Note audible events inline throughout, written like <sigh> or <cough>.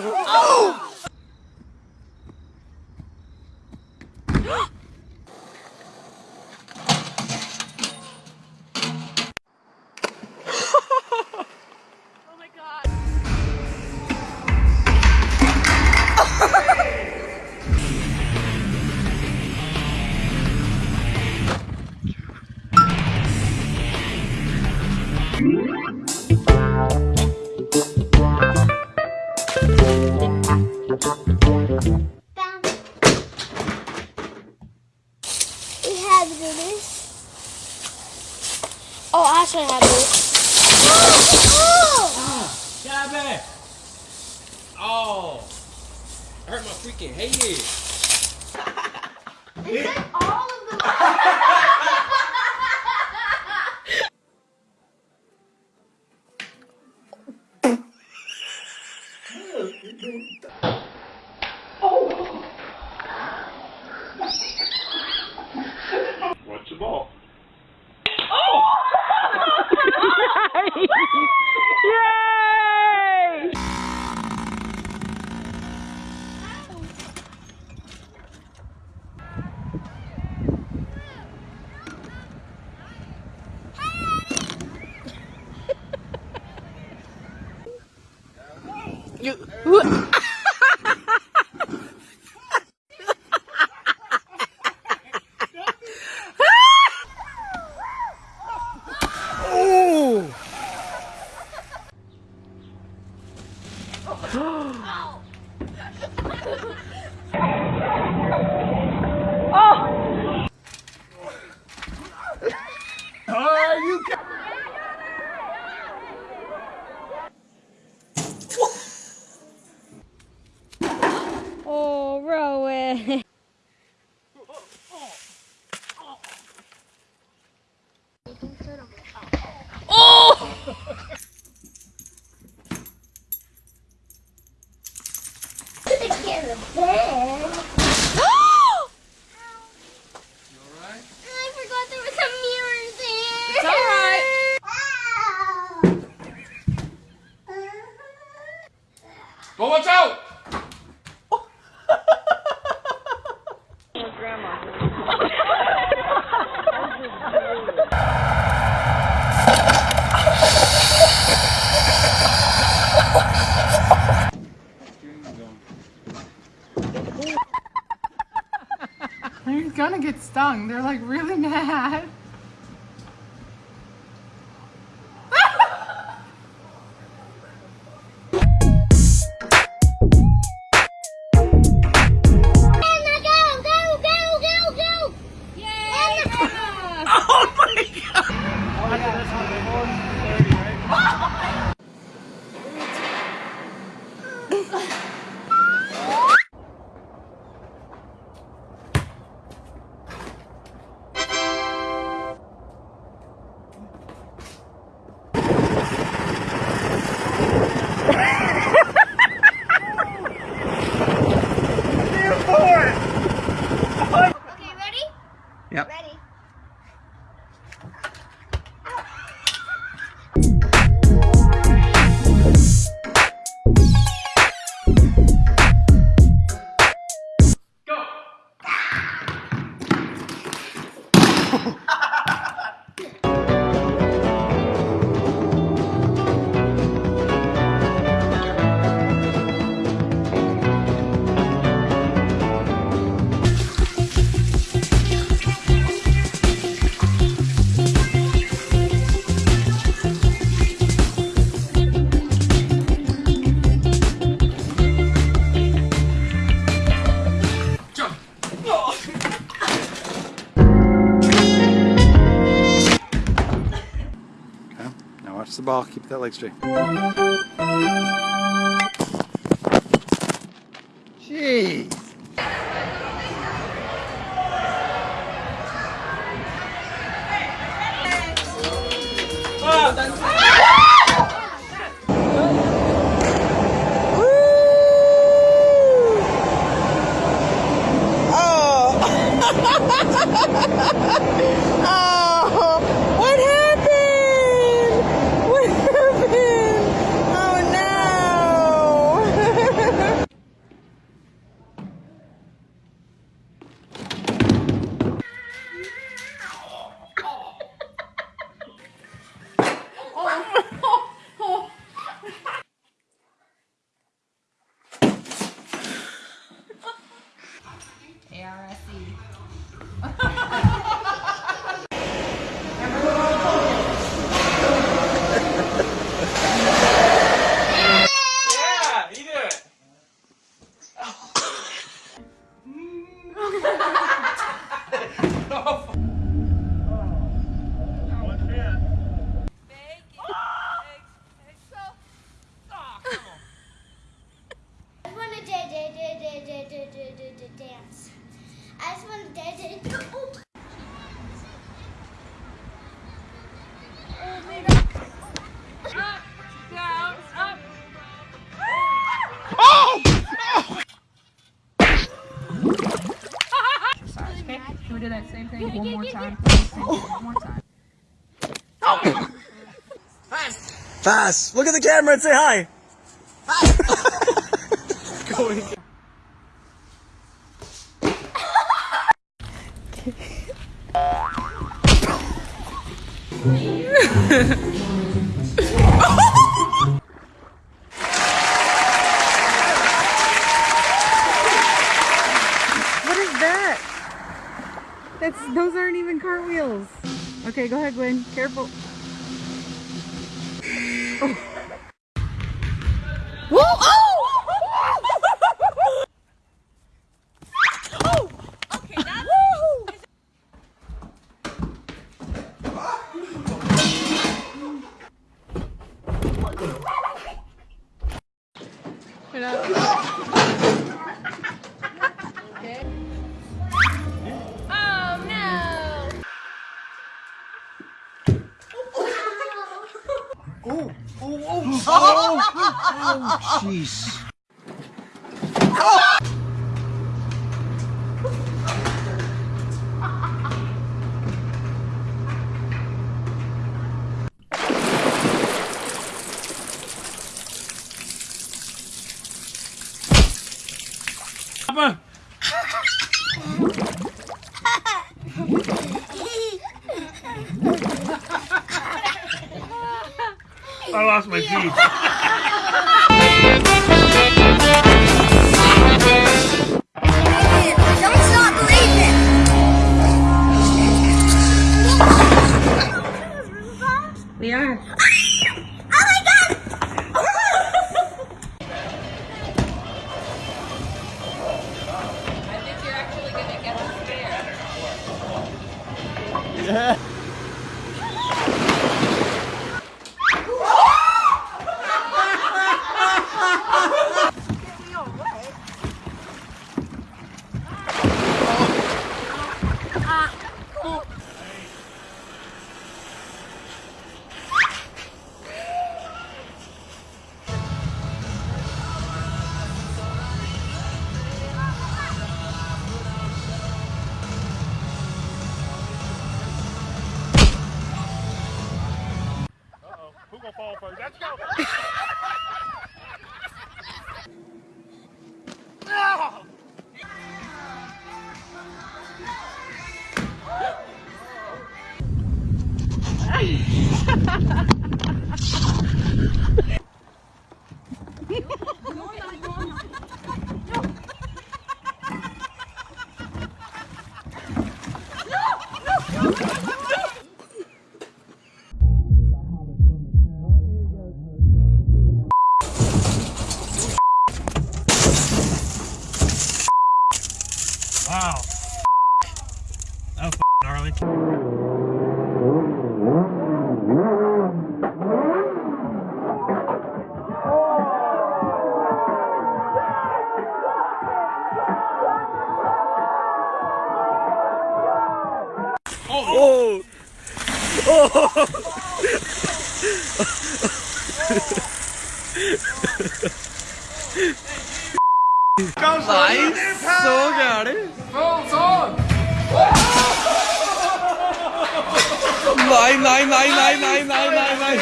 Oh! I hurt my freaking head. Is that all? You. Bem, bem. stung. They're like really <laughs> mad. Oh, keep that leg straight. I see. <laughs> we do that same thing one more time? One more time. Oh. Fast! Fast! Look at the camera and say hi! Fast! <laughs> going. Okay, go ahead, Gwen. Careful. Whoa! <laughs> Jeez. Papa. <laughs> I lost my teeth. Who Nice. Så gærent. Nei, nei, nei, nei, nei, nei, nei, nei.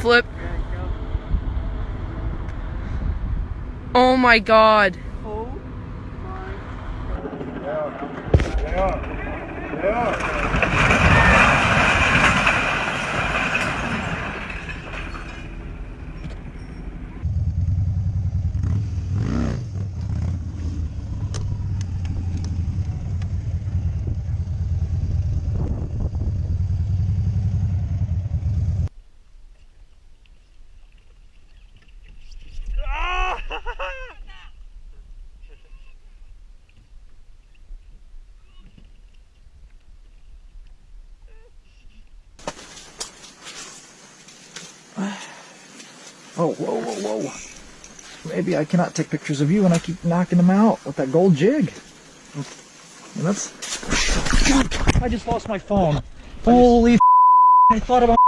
Flip. Oh my god. Oh, Oh, whoa, whoa, whoa. Maybe I cannot take pictures of you and I keep knocking them out with that gold jig. And that's. God, I just lost my phone. Holy I thought about.